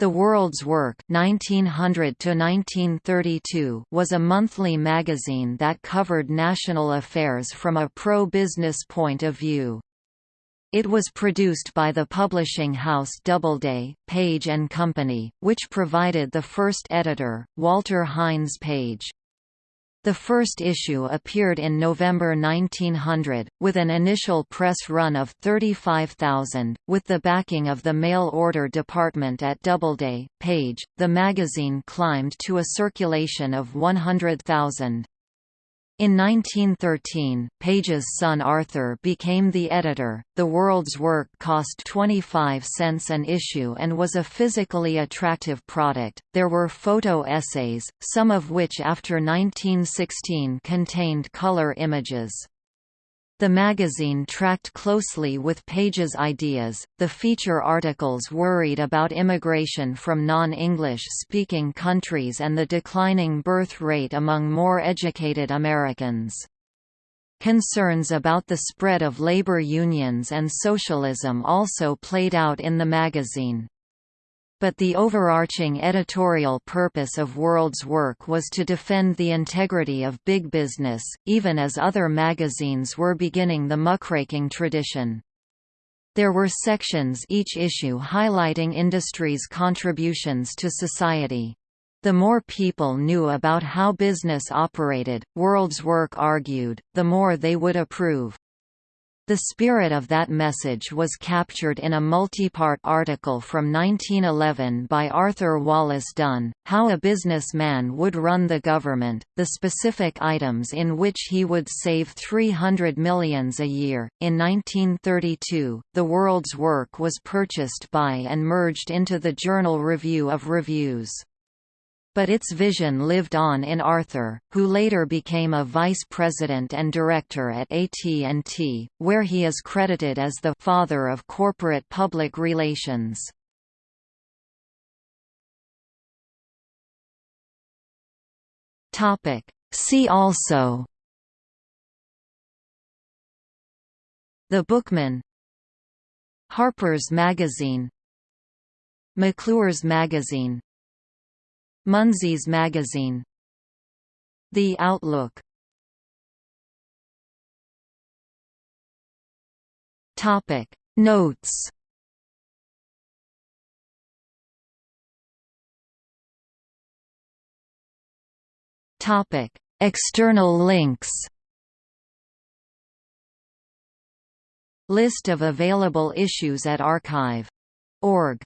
The World's Work 1900 was a monthly magazine that covered national affairs from a pro-business point of view. It was produced by the publishing house Doubleday, Page Company, which provided the first editor, Walter Hines Page. The first issue appeared in November 1900, with an initial press run of 35,000. With the backing of the mail order department at Doubleday, Page, the magazine climbed to a circulation of 100,000. In 1913, Page's son Arthur became the editor. The World's Work cost 25 cents an issue and was a physically attractive product. There were photo essays, some of which after 1916 contained color images. The magazine tracked closely with Page's ideas. The feature articles worried about immigration from non-English speaking countries and the declining birth rate among more educated Americans. Concerns about the spread of labor unions and socialism also played out in the magazine. But the overarching editorial purpose of World's work was to defend the integrity of big business, even as other magazines were beginning the muckraking tradition. There were sections each issue highlighting industry's contributions to society. The more people knew about how business operated, World's Work argued, the more they would approve. The spirit of that message was captured in a multi-part article from 1911 by Arthur Wallace Dunn, How a Businessman Would Run the Government, the specific items in which he would save 300 millions a year. In 1932, The World's Work was purchased by and merged into the Journal Review of Reviews. But its vision lived on in Arthur, who later became a vice president and director at AT&T, where he is credited as the «father of corporate public relations». See also. The Bookman. Harper's Magazine. McClure's Magazine Munsey's Magazine. The Outlook. Topic. Notes. Topic. External links. List of available issues at archive.org